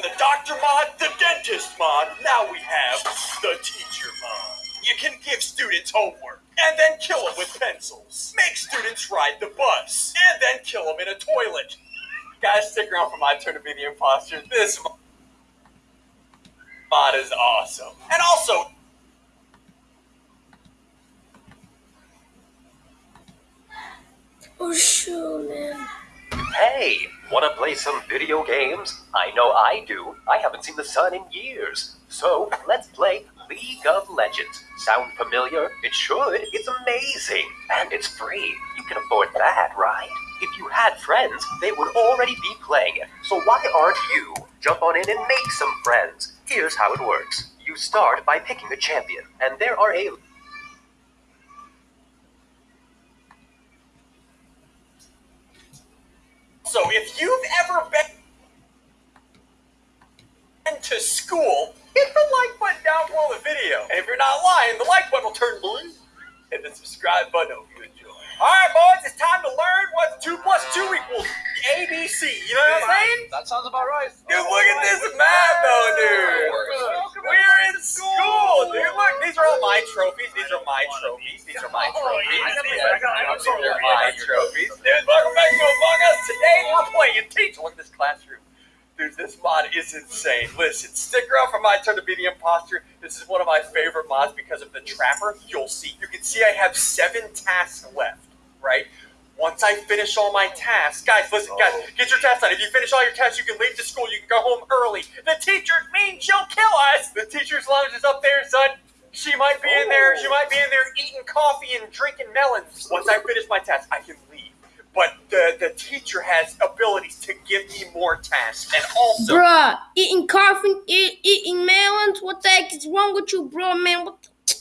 the doctor mod, the dentist mod. Now we have the teacher mod. You can give students homework and then kill them with pencils. Make students ride the bus and then kill them in a toilet. Guys, stick around for my turn to be the imposter. This mod is awesome. And also, Oh shoot, man. Hey, wanna play some video games? I know I do. I haven't seen the sun in years. So let's play League of Legends. Sound familiar? It should. It's amazing. And it's free. You can afford that, right? If you had friends, they would already be playing it. So why aren't you? Jump on in and make some friends. Here's how it works. You start by picking a champion, and there are a So if you've ever been to school, hit the like button down below the video. And if you're not lying, the like button will turn blue. Hit the subscribe button. if you enjoy. All right, boys, it's time to learn what two plus two equals ABC. You know what I'm saying? That sounds about right. Dude, look at this math, though, dude. We're in school, dude. Look, these are all my trophies. These are my trophies. These are my trophies. These are my trophies. Dude, welcome back to Among Us. Today we're playing Teach. Look at this classroom. Dude, this mod is insane. Listen, stick around for my turn to be the imposter. This is one of my favorite mods because of the trapper. You'll see. You can see I have seven tasks left, right? Once I finish all my tasks, guys, listen, oh. guys, get your tasks done. If you finish all your tasks, you can leave the school. You can go home early. The teacher means she'll kill us. The teacher's lounge is up there, son. She might be in there. She oh. might be in there eating coffee and drinking melons. Once I finish my tasks, I can leave. But the, the teacher has abilities to give me more tasks. And also, Bruh, eating coffee, eat, eating melons. What the heck is wrong with you, bro, man? What the,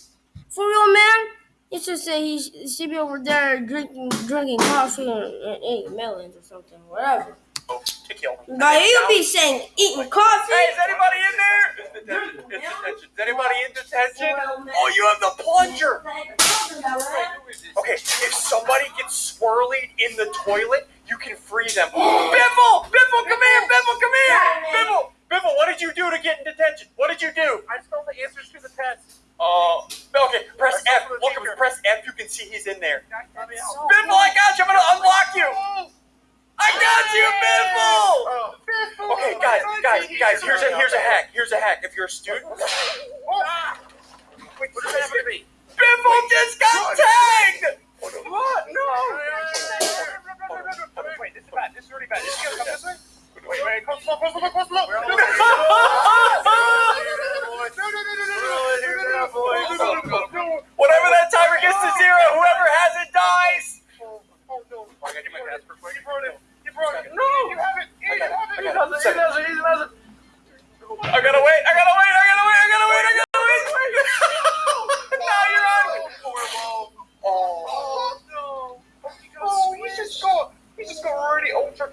for real, man? He should say he sh- should be over there drinking drinking coffee and, and eating melons or something, whatever. Oh, to kill me. But he'll be saying eating coffee. Hey, is anybody in there? It's detention. It's detention. Is anybody in detention? Oh, you have the plunger. Okay, if somebody gets swirly in the toilet, you can free them. Biffle! Biffle, come here! Biffle, come here! Biffle! Biffle, what did you do to get in detention? What did you do? I spelled the answers to the test. Uh, okay, press F. Look, if you press F, you can see he's in there. Biffle, I got you! I'm gonna unlock you! I got you, Biffle! Okay, guys, guys, guys, here's a here's a hack. Here's a hack. If you're a student, Wait, what does that happen to me? Biffle just got tagged! What? No. Wait, this is bad. This is really bad. Is he gonna come this way? Wait, wait, come slow, come slow, come slow. Whenever that timer gets to zero, whoever has it dies. I gotta do my task real quick. You brought it. You brought it. No, you have it. You have it. I got it. He does it. He does it. I gotta wait. I gotta wait. I gotta wait. I gotta wait. I gotta wait. now you're on. Oh. Oh no. Oh, we just go. We just go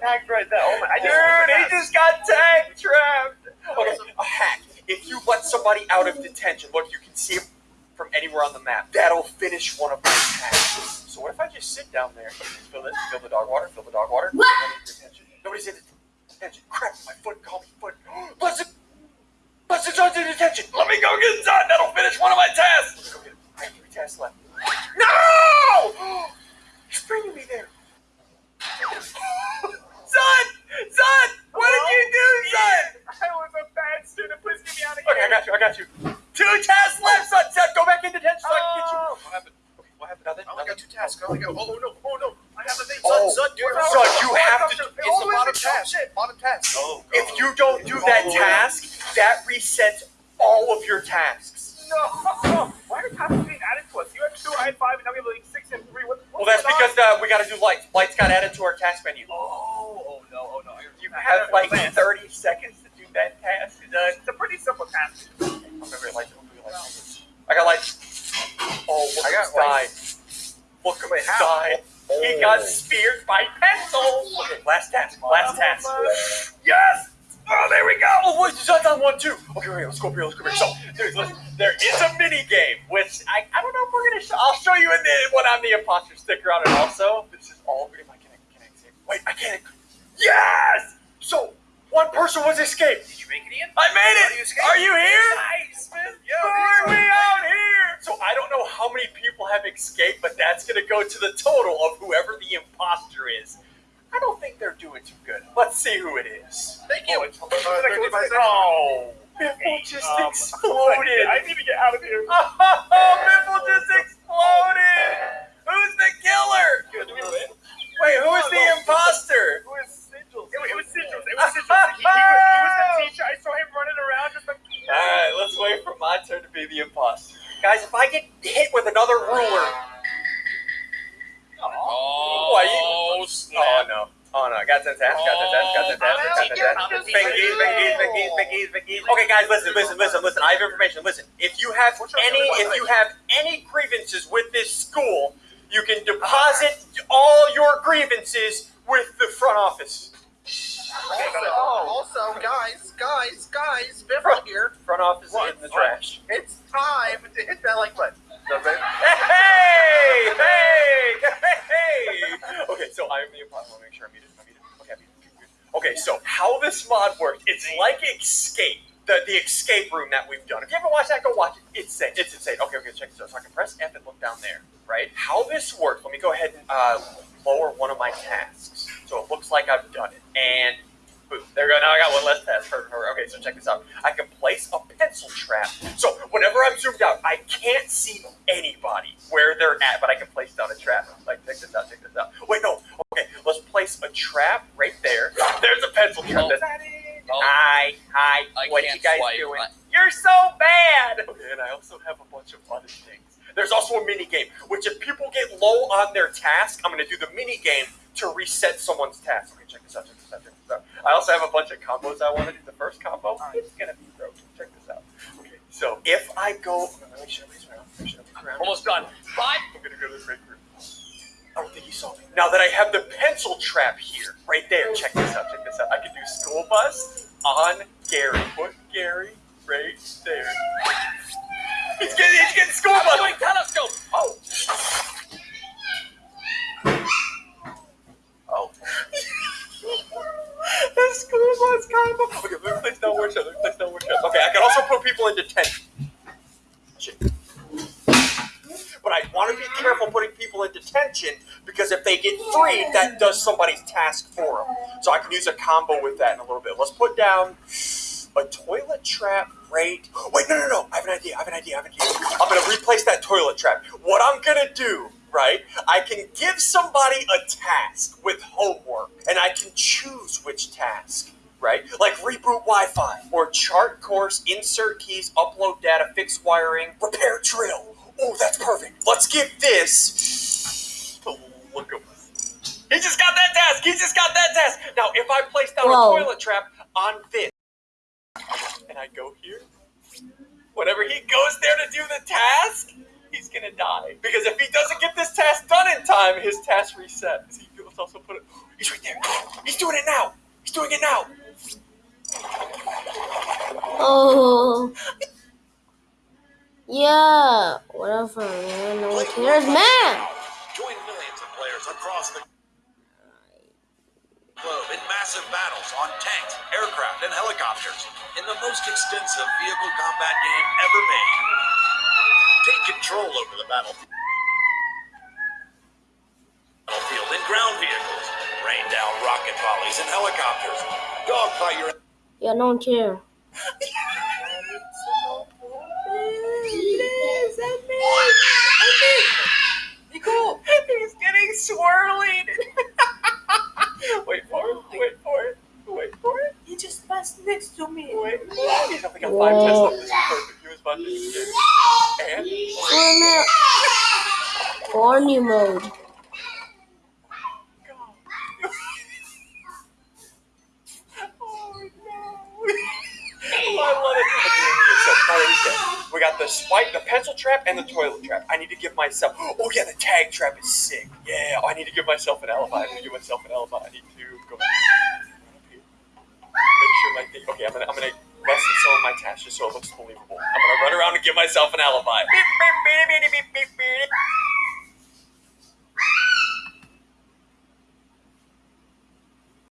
already ultra tagged right there. Oh my! I Dude, he just got tag trapped. Okay, a hack. If you let somebody out of detention, look, you can see him from anywhere on the map. That'll finish one of my tasks. So what if I just sit down there? Fill this, fill the dog water, fill the dog water. Nobody's in detention. Nobody's in detention. Crap, my foot caught me foot. Listen, listen, John's in detention. Let me go get Zod. That'll finish one of my tasks. Let me go get him. I have three tasks left. No! He's bringing me there. Son! Son! What did you do, son? I was a bad student. Please get me out of Okay, I got you, I got you. Two tasks left, son! Son, go back in detention so I can get you. Oh. What happened? Okay, what happened? Nothing? I only got two tasks. I only got. Oh no! Oh no! I have a thing. Oh, son, son, dude. son, you have to- It's the bottom task. Bottom task. Oh. God. If you don't do that task, that resets all of your tasks. No. Why are tasks being added to us? You have two, I had five, and now we have like six and three. What, Well, that's because uh, we gotta do lights. Lights got added to our task menu. Oh, oh no, oh no. You have like 30 seconds Look who's Wait, how? died. He got speared by pencils. Okay, last task. Last task. Yes! Oh, there we go! Oh, wait, that's on one, too. Okay, wait, let's go up here, let's go up here. So, dude, there is a mini game, which I, I don't know if we're gonna show. I'll show you in the, when I'm the imposter sticker on it also. This is all, if I can, can I say, wait, I can't. Yes! So, one person was escaped. Did you make it in? I made it! Are you here? Nice, Yo, Why are we out here? So I don't know how many people have escaped, but that's gonna go to the total of whoever the imposter is. I don't think they're doing too good. Let's see who it is. Thank you. Oh, it's- Uh, 35. Oh, Biffle just Um, exploded. I need to get out of here. Oh, Biffle just exploded. Who's the killer? Good. We win? Wait, who is the imposter? Who is Sigils? It, was- it was Sigils. It was Sigils. He, he, was, he was the teacher. I saw him running around just like. All right, let's wait for my turn to be the imposter. Guys, if I get hit with another ruler, Oh, Why you- oh, oh no, oh no, got ten taps, got ten taps, got ten taps, got ten taps. Binkies, binkies, binkies, binkies, binkies. Okay, guys, listen, listen, listen, listen. I have information. Listen, if you have any, if you have any grievances with this school, you can deposit all your grievances with the front office. Also, also, guys, guys, guys, Biffle here. Front office What? in the trash. It's time to hit that like button. Hey, hey, hey! Okay, so I am the imposter. I'll make sure I'm muted. I'm muted. Okay, I'm muted. Okay, so how this mod worked, it's like Escape, the, the escape room that we've done. If you ever watched that, go watch it. It's insane. It's insane. Okay, okay, check this out. So I can press F and look down there, right? How this works, let me go ahead and uh, lower one of my tasks. So it looks like I've done it. And boom, there we go. Now I got one less task. Perfect, perfect. Okay, so check this out. I can place a pencil trap. So whenever I'm zoomed out, I can't see anybody where they're at, but I can place down a trap. Like, check this out, check this out. Wait, no. Okay, let's place a trap right there. There's a pencil trap. Oh. That's- Oh. Hi, hi. I what can't you guys swipe. doing? I- You're so bad. Okay, and I also have a bunch of other things. There's also a mini game, which if people get low on their task, I'm gonna do the mini game to reset someone's task. Okay, check this out, check this out, check this out. I also have a bunch of combos I want to do. The first combo, it's gonna be broken. Check this out. Okay, so if I go, let me show this around. Let me show this around. Almost done. Five. I'm gonna go to the break room. I don't think he saw me. Now that I have the pencil trap here, right there, check this out, check this out. I can do school bus on Gary. Put Gary right there. He's getting, he's getting school bus. I'm doing telescope. Oh. the school bus combo. Okay, let me place down one shot. Let me place down one. Okay, I can also put people in detention. But I want to be careful putting people in detention because if they get freed, that does somebody's task for them. So I can use a combo with that in a little bit. Let's put down a toilet trap right. Wait, no, no, no. I have an idea. I have an idea. I have an idea. I'm going to replace that toilet trap. What I'm going to do, right? I can give somebody a task with homework and I can choose which task. Right? Like reboot Wi Fi or chart course, insert keys, upload data, fix wiring, repair drill. Oh, that's perfect. Let's give this. a oh, Look at He just got that task. He just got that task. Now, if I place down Whoa. a toilet trap on this, and I go here, whenever he goes there to do the task, he's gonna die. Because if he doesn't get this task done in time, his task resets. He let's also put it. He's right there. He's doing it now. He's doing it now. Oh. Yeah, whatever, man. No one cares, man. Join millions of players across the globe in massive battles on tanks, aircraft, and helicopters in the most extensive vehicle combat game ever made. Take control over the battlefield in ground vehicles, rain down rocket volleys in helicopters, dogfight your No one care. He's getting swirling. wait for it. Wait for it. Wait for it. He just passed next to me. Wait. He's got five perfect. He was about to this. And. Barney mode. We got the spike, the pencil trap, and the toilet trap. I need to give myself. Oh yeah, the tag trap is sick. Yeah, I need to give myself an alibi. I need to give myself an alibi. I need to go. Make sure my thing. Okay, I'm gonna I'm gonna lessen some of my tasks just so it looks believable. I'm gonna run around and give myself an alibi. Beep, beep, beep.